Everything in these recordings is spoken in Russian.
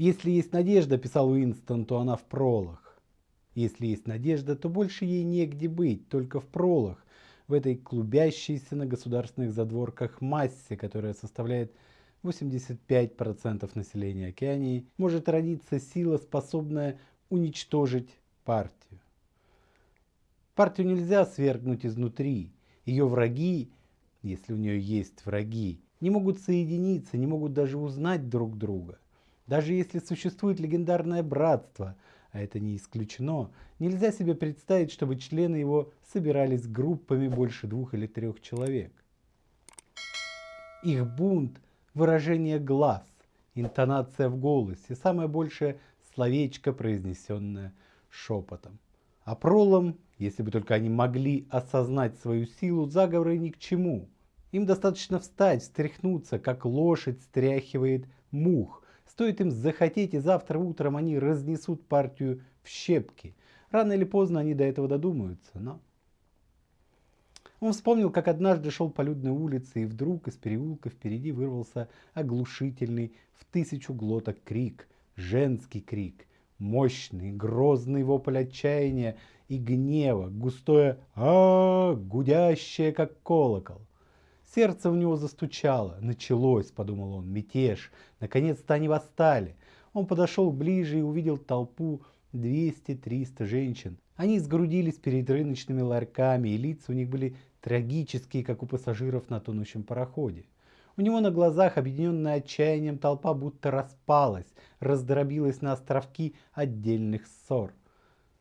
Если есть надежда, писал Уинстон, то она в пролах. Если есть надежда, то больше ей негде быть, только в пролах, в этой клубящейся на государственных задворках массе, которая составляет 85% населения Океании, может родиться сила, способная уничтожить партию. Партию нельзя свергнуть изнутри. Ее враги, если у нее есть враги, не могут соединиться, не могут даже узнать друг друга – даже если существует легендарное братство, а это не исключено, нельзя себе представить, чтобы члены его собирались группами больше двух или трех человек. Их бунт – выражение глаз, интонация в голосе, самое большее словечко, произнесенное шепотом. А пролом, если бы только они могли осознать свою силу, заговоры ни к чему. Им достаточно встать, встряхнуться, как лошадь стряхивает мух, Стоит им захотеть, и завтра утром они разнесут партию в щепки. Рано или поздно они до этого додумаются, но... Он вспомнил, как однажды шел по людной улице, и вдруг из переулка впереди вырвался оглушительный в тысячу глоток крик, женский крик, мощный, грозный вопль отчаяния и гнева, густое а, -а, -а гудящее, как колокол. Сердце у него застучало. Началось, подумал он, мятеж. Наконец-то они восстали. Он подошел ближе и увидел толпу 200-300 женщин. Они сгрудились перед рыночными ларьками, и лица у них были трагические, как у пассажиров на тонущем пароходе. У него на глазах, объединенная отчаянием, толпа будто распалась, раздробилась на островки отдельных ссор.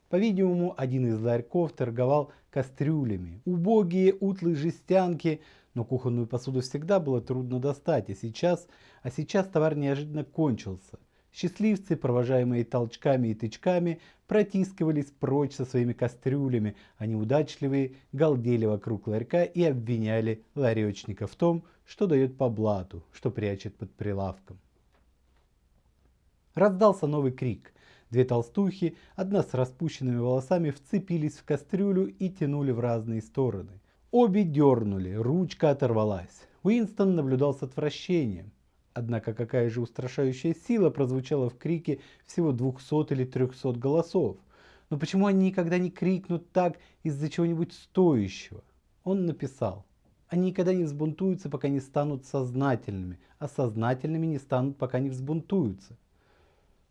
По-видимому, один из ларьков торговал кастрюлями. Убогие утлые жестянки но кухонную посуду всегда было трудно достать, а сейчас, а сейчас товар неожиданно кончился. Счастливцы, провожаемые толчками и тычками, протискивались прочь со своими кастрюлями, а неудачливые галдели вокруг ларька и обвиняли ларечника в том, что дает по блату, что прячет под прилавком. Раздался новый крик. Две толстухи, одна с распущенными волосами, вцепились в кастрюлю и тянули в разные стороны. Обе дернули, ручка оторвалась. Уинстон наблюдал с отвращением. Однако какая же устрашающая сила прозвучала в крике всего 200 или 300 голосов. Но почему они никогда не крикнут так из-за чего-нибудь стоящего? Он написал. Они никогда не взбунтуются, пока не станут сознательными, а сознательными не станут, пока не взбунтуются.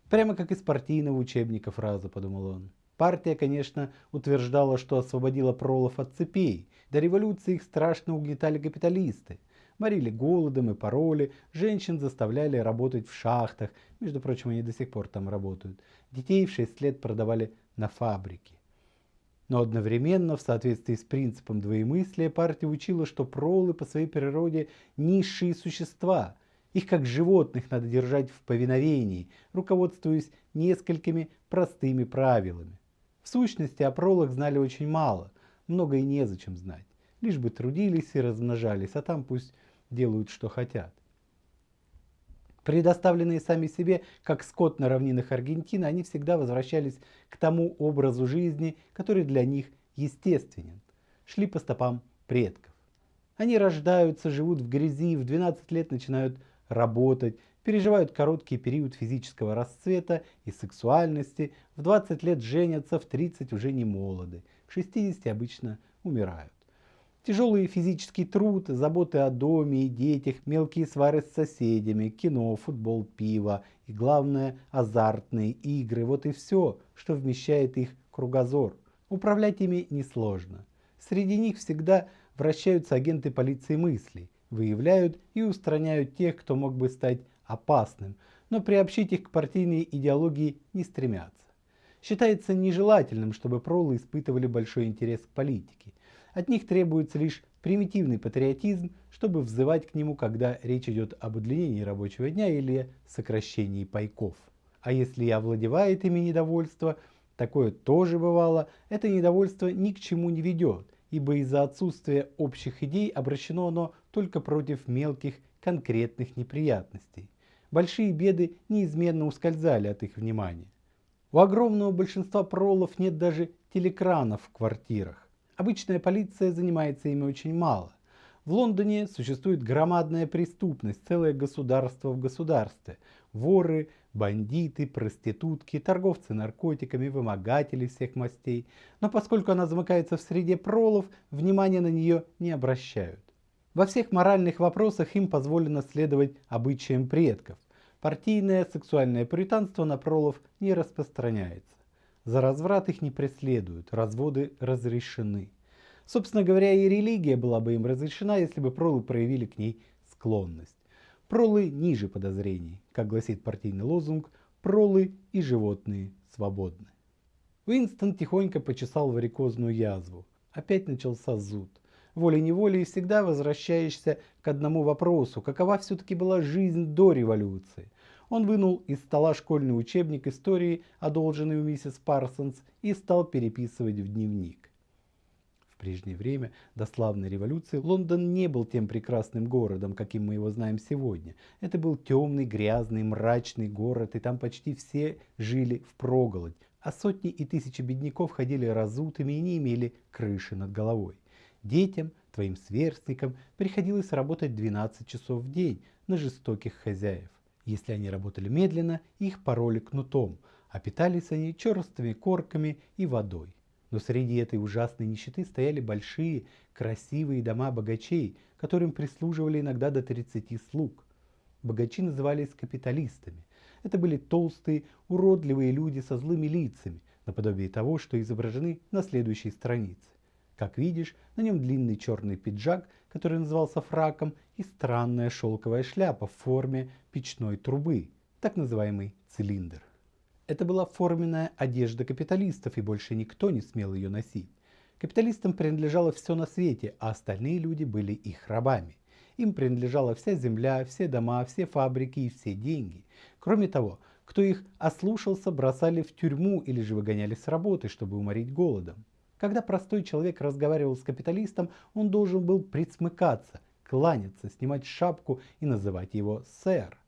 Прямо как из партийного учебника фраза, подумал он. Партия, конечно, утверждала, что освободила пролов от цепей. До революции их страшно угнетали капиталисты. Морили голодом и пароли, женщин заставляли работать в шахтах, между прочим, они до сих пор там работают. Детей в 6 лет продавали на фабрике. Но одновременно, в соответствии с принципом двоемыслия, партия учила, что пролы по своей природе низшие существа. Их как животных надо держать в повиновении, руководствуясь несколькими простыми правилами. В сущности, о пролах знали очень мало, много и незачем знать. Лишь бы трудились и размножались, а там пусть делают, что хотят. Предоставленные сами себе, как скот на равнинах Аргентины, они всегда возвращались к тому образу жизни, который для них естественен. Шли по стопам предков. Они рождаются, живут в грязи, в 12 лет начинают работать, переживают короткий период физического расцвета и сексуальности, в 20 лет женятся, в 30 уже не молоды, в 60 обычно умирают. Тяжелый физический труд, заботы о доме и детях, мелкие свары с соседями, кино, футбол, пиво и, главное, азартные игры – вот и все, что вмещает их кругозор. Управлять ими несложно. Среди них всегда вращаются агенты полиции мыслей, выявляют и устраняют тех, кто мог бы стать опасным, но приобщить их к партийной идеологии не стремятся. Считается нежелательным, чтобы пролы испытывали большой интерес к политике. От них требуется лишь примитивный патриотизм, чтобы взывать к нему, когда речь идет об удлинении рабочего дня или сокращении пайков. А если и овладевает ими недовольство, такое тоже бывало, это недовольство ни к чему не ведет, ибо из-за отсутствия общих идей обращено оно только против мелких конкретных неприятностей большие беды неизменно ускользали от их внимания. У огромного большинства пролов нет даже телекранов в квартирах. Обычная полиция занимается ими очень мало. В Лондоне существует громадная преступность, целое государство в государстве. Воры, бандиты, проститутки, торговцы наркотиками, вымогатели всех мастей. Но поскольку она замыкается в среде пролов, внимания на нее не обращают. Во всех моральных вопросах им позволено следовать обычаям предков. Партийное сексуальное пуританство на пролов не распространяется. За разврат их не преследуют, разводы разрешены. Собственно говоря, и религия была бы им разрешена, если бы пролы проявили к ней склонность. Пролы ниже подозрений, как гласит партийный лозунг, пролы и животные свободны. Уинстон тихонько почесал варикозную язву. Опять начался зуд. Волей-неволей всегда возвращаешься к одному вопросу, какова все-таки была жизнь до революции. Он вынул из стола школьный учебник истории, одолженный у миссис Парсонс, и стал переписывать в дневник прежнее время, до славной революции, Лондон не был тем прекрасным городом, каким мы его знаем сегодня. Это был темный, грязный, мрачный город, и там почти все жили в проголодь, а сотни и тысячи бедняков ходили разутыми и не имели крыши над головой. Детям, твоим сверстникам, приходилось работать 12 часов в день на жестоких хозяев. Если они работали медленно, их пороли кнутом, а питались они черствыми корками и водой. Но среди этой ужасной нищеты стояли большие, красивые дома богачей, которым прислуживали иногда до 30 слуг. Богачи назывались капиталистами. Это были толстые, уродливые люди со злыми лицами, наподобие того, что изображены на следующей странице. Как видишь, на нем длинный черный пиджак, который назывался фраком, и странная шелковая шляпа в форме печной трубы, так называемый цилиндр. Это была форменная одежда капиталистов, и больше никто не смел ее носить. Капиталистам принадлежало все на свете, а остальные люди были их рабами. Им принадлежала вся земля, все дома, все фабрики и все деньги. Кроме того, кто их ослушался, бросали в тюрьму или же выгоняли с работы, чтобы уморить голодом. Когда простой человек разговаривал с капиталистом, он должен был присмыкаться, кланяться, снимать шапку и называть его «сэр».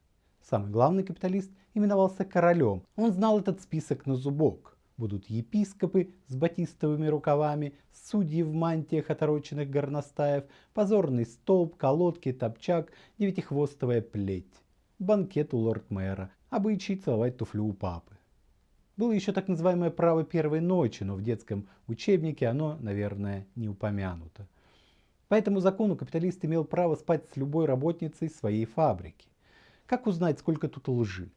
Самый главный капиталист именовался королем. Он знал этот список на зубок. Будут епископы с батистовыми рукавами, судьи в мантиях отороченных горностаев, позорный столб, колодки, топчак, девятихвостовая плеть. Банкет у лорд-мэра, обычай целовать туфлю у папы. Было еще так называемое право первой ночи, но в детском учебнике оно, наверное, не упомянуто. По этому закону капиталист имел право спать с любой работницей своей фабрики. Как узнать, сколько тут лжи?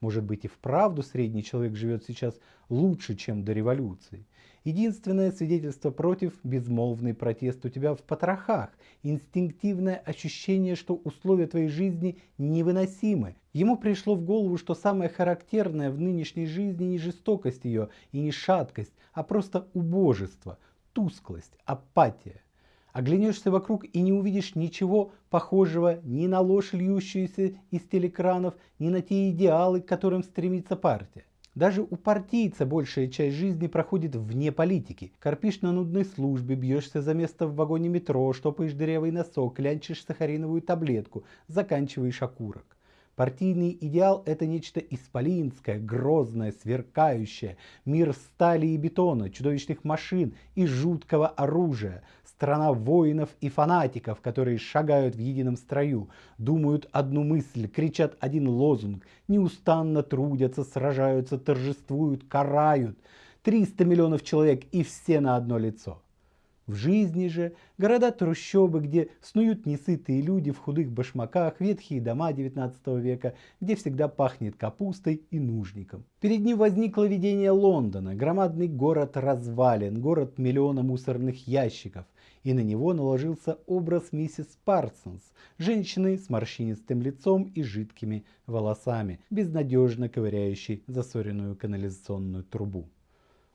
Может быть и вправду средний человек живет сейчас лучше, чем до революции. Единственное свидетельство против – безмолвный протест у тебя в потрохах, инстинктивное ощущение, что условия твоей жизни невыносимы. Ему пришло в голову, что самое характерное в нынешней жизни не жестокость ее и не шаткость, а просто убожество, тусклость, апатия. Оглянешься вокруг и не увидишь ничего похожего ни на ложь, льющуюся из телекранов, ни на те идеалы, к которым стремится партия. Даже у партийца большая часть жизни проходит вне политики. Корпишь на нудной службе, бьешься за место в вагоне метро, штопаешь дырявый носок, клянчишь сахариновую таблетку, заканчиваешь окурок. Партийный идеал – это нечто исполинское, грозное, сверкающее, мир стали и бетона, чудовищных машин и жуткого оружия, страна воинов и фанатиков, которые шагают в едином строю, думают одну мысль, кричат один лозунг, неустанно трудятся, сражаются, торжествуют, карают. 300 миллионов человек и все на одно лицо. В жизни же города-трущобы, где снуют несытые люди в худых башмаках, ветхие дома 19 века, где всегда пахнет капустой и нужником. Перед ним возникло видение Лондона, громадный город развален, город миллиона мусорных ящиков, и на него наложился образ миссис Парсонс, женщины с морщинистым лицом и жидкими волосами, безнадежно ковыряющей засоренную канализационную трубу.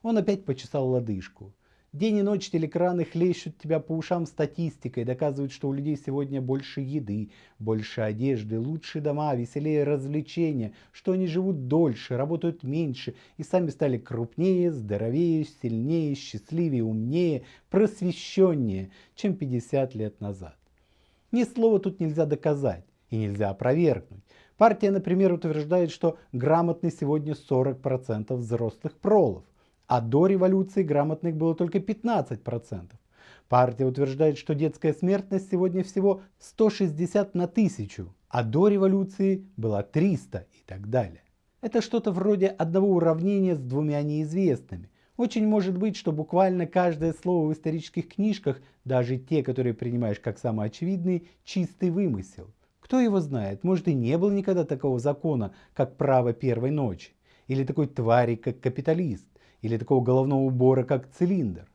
Он опять почесал лодыжку. День и ночь телекраны хлещут тебя по ушам статистикой, доказывают, что у людей сегодня больше еды, больше одежды, лучшие дома, веселее развлечения, что они живут дольше, работают меньше и сами стали крупнее, здоровее, сильнее, счастливее, умнее, просвещеннее, чем 50 лет назад. Ни слова тут нельзя доказать и нельзя опровергнуть. Партия, например, утверждает, что грамотны сегодня 40% взрослых пролов а до революции грамотных было только 15%. Партия утверждает, что детская смертность сегодня всего 160 на тысячу, а до революции была 300 и так далее. Это что-то вроде одного уравнения с двумя неизвестными. Очень может быть, что буквально каждое слово в исторических книжках, даже те, которые принимаешь как самоочевидные, чистый вымысел. Кто его знает, может и не было никогда такого закона, как право первой ночи, или такой твари, как капиталист, или такого головного убора, как цилиндр.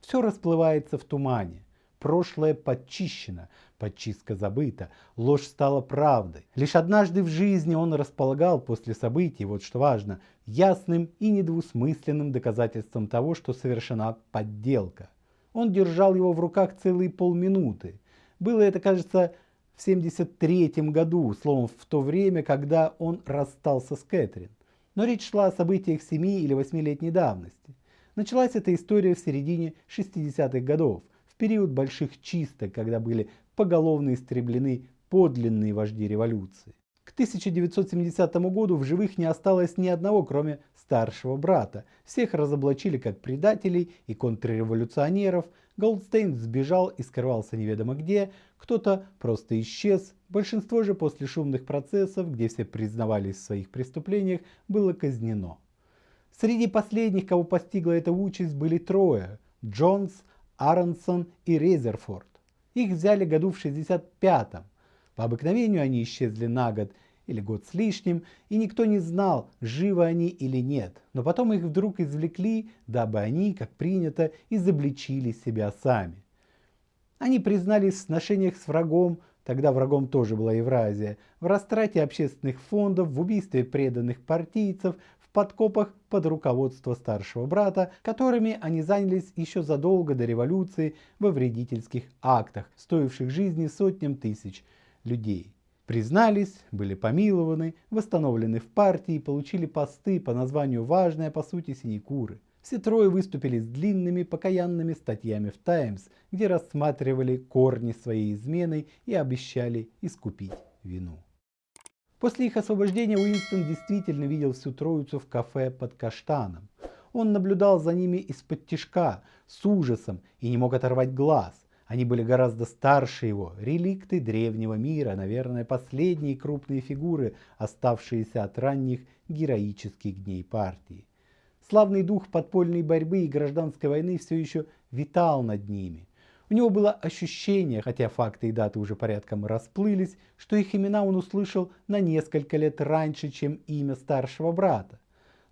Все расплывается в тумане. Прошлое подчищено, подчистка забыта, ложь стала правдой. Лишь однажды в жизни он располагал после событий, вот что важно, ясным и недвусмысленным доказательством того, что совершена подделка. Он держал его в руках целые полминуты. Было это, кажется, в 73 году, словом, в то время, когда он расстался с Кэтрин. Но речь шла о событиях 7 или 8-летней давности. Началась эта история в середине 60-х годов, в период больших чисток, когда были поголовно истреблены подлинные вожди революции. К 1970 году в живых не осталось ни одного, кроме старшего брата. Всех разоблачили как предателей и контрреволюционеров. Голдстейн сбежал и скрывался неведомо где. Кто-то просто исчез. Большинство же после шумных процессов, где все признавались в своих преступлениях, было казнено. Среди последних, кого постигла эта участь, были трое – Джонс, Аронсон и Резерфорд. Их взяли году в 65-м. По обыкновению они исчезли на год или год с лишним, и никто не знал, живы они или нет. Но потом их вдруг извлекли, дабы они, как принято, изобличили себя сами. Они признались в сношениях с врагом, тогда врагом тоже была Евразия, в растрате общественных фондов, в убийстве преданных партийцев, подкопах под руководство старшего брата, которыми они занялись еще задолго до революции во вредительских актах, стоивших жизни сотням тысяч людей. Признались, были помилованы, восстановлены в партии, получили посты по названию важные по сути синекуры. Все трое выступили с длинными покаянными статьями в «Таймс», где рассматривали корни своей измены и обещали искупить вину. После их освобождения Уинстон действительно видел всю троицу в кафе под каштаном. Он наблюдал за ними из-под тишка, с ужасом и не мог оторвать глаз. Они были гораздо старше его, реликты древнего мира, наверное, последние крупные фигуры, оставшиеся от ранних героических дней партии. Славный дух подпольной борьбы и гражданской войны все еще витал над ними. У него было ощущение, хотя факты и даты уже порядком расплылись, что их имена он услышал на несколько лет раньше, чем имя старшего брата.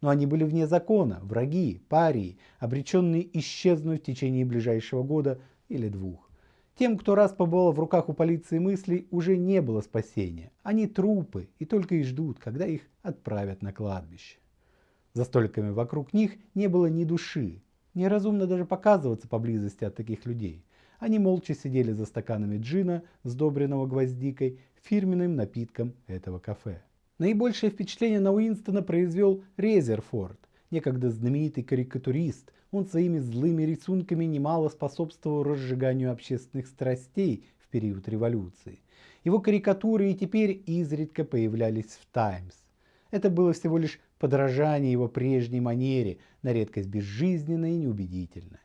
Но они были вне закона, враги, парии, обреченные исчезнуть в течение ближайшего года или двух. Тем, кто раз побывал в руках у полиции мыслей, уже не было спасения. Они трупы и только и ждут, когда их отправят на кладбище. За столиками вокруг них не было ни души. Неразумно даже показываться поблизости от таких людей. Они молча сидели за стаканами джина, сдобренного гвоздикой, фирменным напитком этого кафе. Наибольшее впечатление на Уинстона произвел Резерфорд, некогда знаменитый карикатурист. Он своими злыми рисунками немало способствовал разжиганию общественных страстей в период революции. Его карикатуры и теперь изредка появлялись в «Таймс». Это было всего лишь подражание его прежней манере, на редкость безжизненное и неубедительное.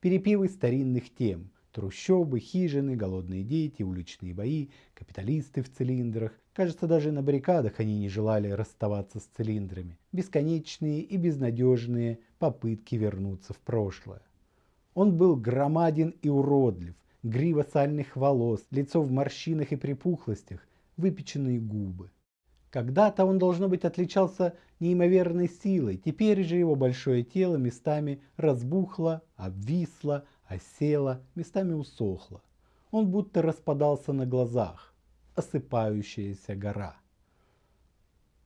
Перепевы старинных тем – Трущобы, хижины, голодные дети, уличные бои, капиталисты в цилиндрах. Кажется, даже на баррикадах они не желали расставаться с цилиндрами. Бесконечные и безнадежные попытки вернуться в прошлое. Он был громаден и уродлив, грива сальных волос, лицо в морщинах и припухлостях, выпеченные губы. Когда-то он, должно быть, отличался неимоверной силой, теперь же его большое тело местами разбухло, обвисло, осела, местами усохла. Он будто распадался на глазах. Осыпающаяся гора.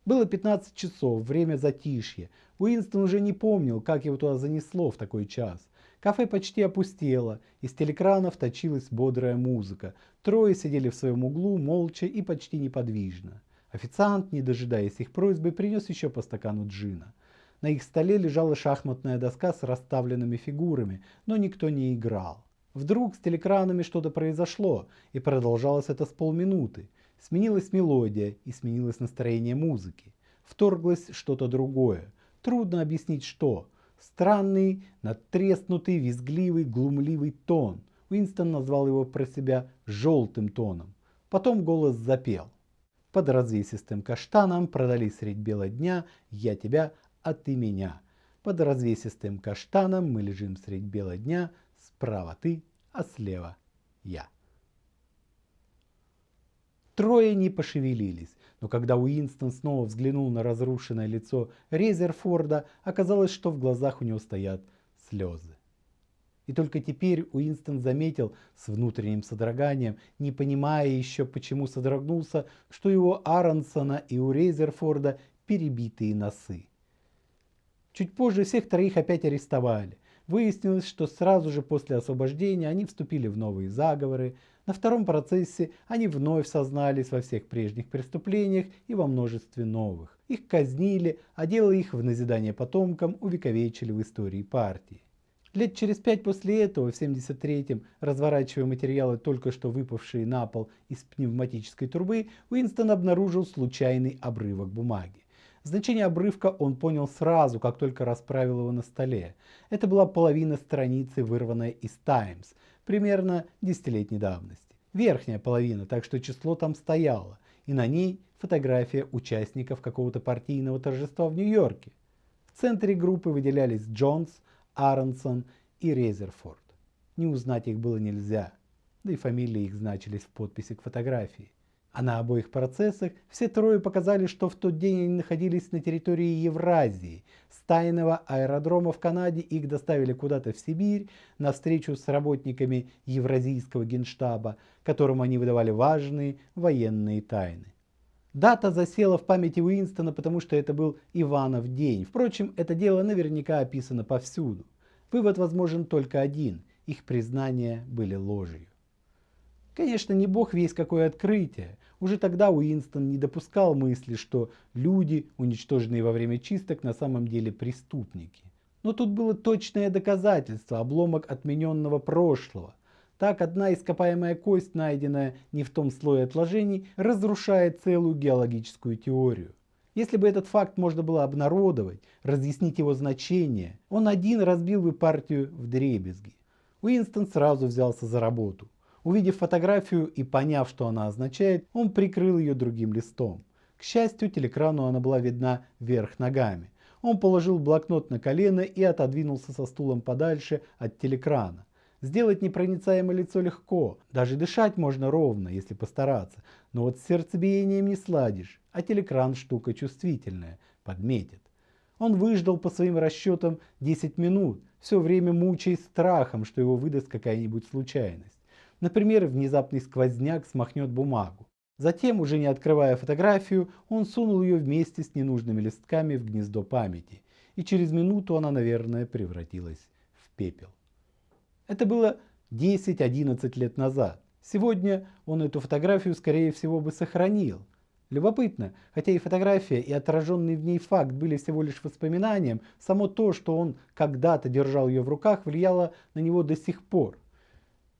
Было 15 часов, время затишья. Уинстон уже не помнил, как его туда занесло в такой час. Кафе почти опустело, из телекранов точилась бодрая музыка. Трое сидели в своем углу, молча и почти неподвижно. Официант, не дожидаясь их просьбы, принес еще по стакану джина. На их столе лежала шахматная доска с расставленными фигурами, но никто не играл. Вдруг с телекранами что-то произошло, и продолжалось это с полминуты. Сменилась мелодия и сменилось настроение музыки. Вторглось что-то другое. Трудно объяснить что. странный, надтреснутый, визгливый, глумливый тон. Уинстон назвал его про себя «желтым тоном». Потом голос запел. Под развесистым каштаном продали средь бела дня я тебя, а ты меня. Под развесистым каштаном мы лежим средь бела дня, справа ты, а слева я. Трое не пошевелились, но когда Уинстон снова взглянул на разрушенное лицо Резерфорда, оказалось, что в глазах у него стоят слезы. И только теперь Уинстон заметил с внутренним содроганием, не понимая еще, почему содрогнулся, что его Аронсона и у Резерфорда перебитые носы. Чуть позже всех троих опять арестовали. Выяснилось, что сразу же после освобождения они вступили в новые заговоры. На втором процессе они вновь сознались во всех прежних преступлениях и во множестве новых. Их казнили, а дело их в назидание потомкам увековечили в истории партии. Лет через пять после этого, в 73-м, разворачивая материалы, только что выпавшие на пол из пневматической трубы, Уинстон обнаружил случайный обрывок бумаги. Значение обрывка он понял сразу, как только расправил его на столе. Это была половина страницы, вырванная из Times, примерно десятилетней давности. Верхняя половина, так что число там стояло, и на ней фотография участников какого-то партийного торжества в Нью-Йорке. В центре группы выделялись Джонс, Аронсон и Резерфорд. Не узнать их было нельзя, да и фамилии их значились в подписи к фотографии. А на обоих процессах все трое показали, что в тот день они находились на территории Евразии. С тайного аэродрома в Канаде их доставили куда-то в Сибирь на встречу с работниками Евразийского генштаба, которым они выдавали важные военные тайны. Дата засела в памяти Уинстона, потому что это был Иванов день. Впрочем, это дело наверняка описано повсюду. Вывод возможен только один – их признания были ложью. Конечно, не бог весь какое открытие. Уже тогда Уинстон не допускал мысли, что люди, уничтоженные во время чисток, на самом деле преступники. Но тут было точное доказательство, обломок отмененного прошлого. Так одна ископаемая кость, найденная не в том слое отложений, разрушает целую геологическую теорию. Если бы этот факт можно было обнародовать, разъяснить его значение, он один разбил бы партию в дребезги. Уинстон сразу взялся за работу. Увидев фотографию и поняв, что она означает, он прикрыл ее другим листом. К счастью, телекрану она была видна вверх ногами. Он положил блокнот на колено и отодвинулся со стулом подальше от телекрана. Сделать непроницаемое лицо легко, даже дышать можно ровно, если постараться, но вот с сердцебиением не сладишь, а телекран штука чувствительная, подметит. Он выждал по своим расчетам 10 минут, все время мучаясь страхом, что его выдаст какая-нибудь случайность. Например, внезапный сквозняк смахнет бумагу. Затем, уже не открывая фотографию, он сунул ее вместе с ненужными листками в гнездо памяти. И через минуту она, наверное, превратилась в пепел. Это было 10-11 лет назад. Сегодня он эту фотографию, скорее всего, бы сохранил. Любопытно, хотя и фотография, и отраженный в ней факт были всего лишь воспоминанием, само то, что он когда-то держал ее в руках, влияло на него до сих пор.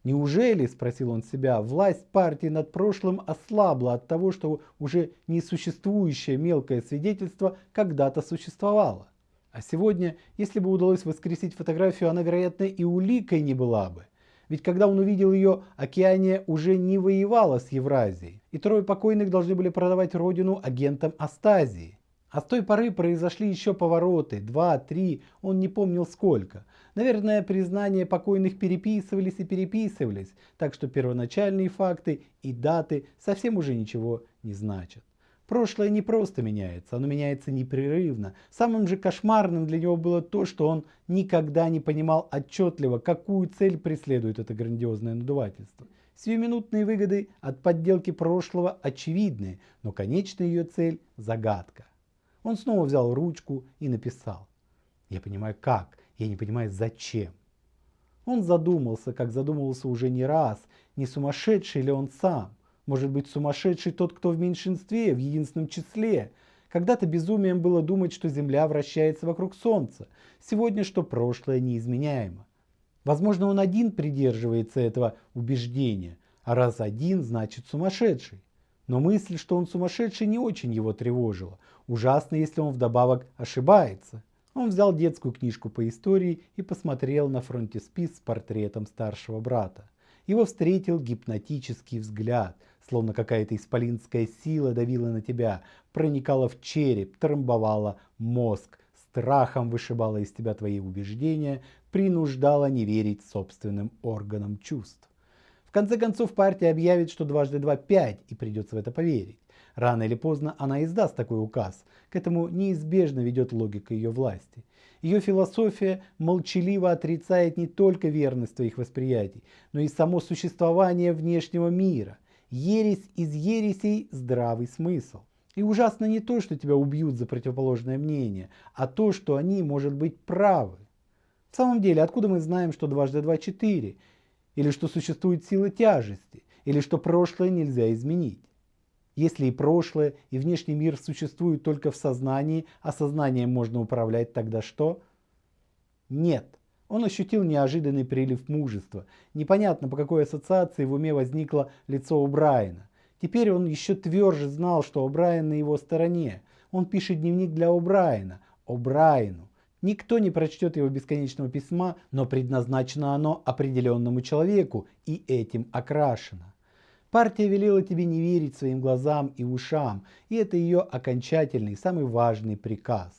Неужели, спросил он себя, власть партии над прошлым ослабла от того, что уже несуществующее мелкое свидетельство когда-то существовало? А сегодня, если бы удалось воскресить фотографию, она, вероятно, и уликой не была бы. Ведь когда он увидел ее, Океания уже не воевала с Евразией, и трое покойных должны были продавать родину агентам Астазии. А с той поры произошли еще повороты, два, три, он не помнил сколько. Наверное, признания покойных переписывались и переписывались, так что первоначальные факты и даты совсем уже ничего не значат. Прошлое не просто меняется, оно меняется непрерывно. Самым же кошмарным для него было то, что он никогда не понимал отчетливо, какую цель преследует это грандиозное надувательство. Сиюминутные выгоды от подделки прошлого очевидны, но конечная ее цель – загадка. Он снова взял ручку и написал. Я понимаю как, я не понимаю зачем. Он задумался, как задумывался уже не раз, не сумасшедший ли он сам. Может быть сумасшедший тот, кто в меньшинстве, в единственном числе. Когда-то безумием было думать, что Земля вращается вокруг Солнца. Сегодня, что прошлое неизменяемо. Возможно, он один придерживается этого убеждения, а раз один, значит сумасшедший. Но мысль, что он сумасшедший, не очень его тревожила. Ужасно, если он вдобавок ошибается. Он взял детскую книжку по истории и посмотрел на фронтиспис с портретом старшего брата. Его встретил гипнотический взгляд, словно какая-то исполинская сила давила на тебя, проникала в череп, трамбовала мозг, страхом вышибала из тебя твои убеждения, принуждала не верить собственным органам чувств. В конце концов партия объявит, что дважды два пять, и придется в это поверить. Рано или поздно она издаст такой указ. К этому неизбежно ведет логика ее власти. Ее философия молчаливо отрицает не только верность твоих восприятий, но и само существование внешнего мира. Ересь из ересей – здравый смысл. И ужасно не то, что тебя убьют за противоположное мнение, а то, что они, может быть, правы. В самом деле, откуда мы знаем, что дважды два – четыре? Или что существует сила тяжести? Или что прошлое нельзя изменить? Если и прошлое, и внешний мир существуют только в сознании, а сознанием можно управлять, тогда что? Нет. Он ощутил неожиданный прилив мужества. Непонятно, по какой ассоциации в уме возникло лицо у Брайана. Теперь он еще тверже знал, что О'Брайен на его стороне. Он пишет дневник для О'Брайена. О'Брайену. Никто не прочтет его бесконечного письма, но предназначено оно определенному человеку и этим окрашено. Партия велела тебе не верить своим глазам и ушам, и это ее окончательный, самый важный приказ.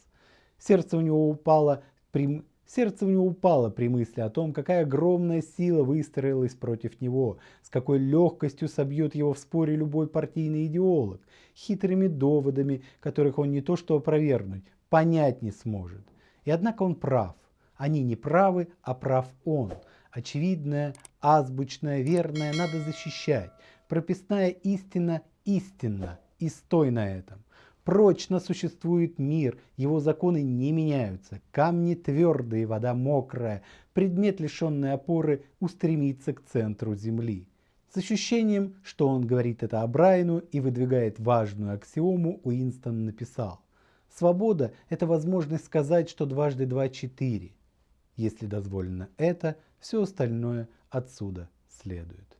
Сердце у него упало при... Сердце у него упало при мысли о том, какая огромная сила выстроилась против него, с какой легкостью собьет его в споре любой партийный идеолог, хитрыми доводами, которых он не то что опровергнуть, понять не сможет. И однако он прав. Они не правы, а прав он. Очевидное, азбучное, верное надо защищать. Прописная истина истинна, и стой на этом. Прочно существует мир, его законы не меняются. Камни твердые, вода мокрая, предмет лишенной опоры устремится к центру Земли. С ощущением, что он говорит это о Брайану и выдвигает важную аксиому, Уинстон написал. Свобода – это возможность сказать, что дважды два – четыре. Если дозволено это, все остальное отсюда следует.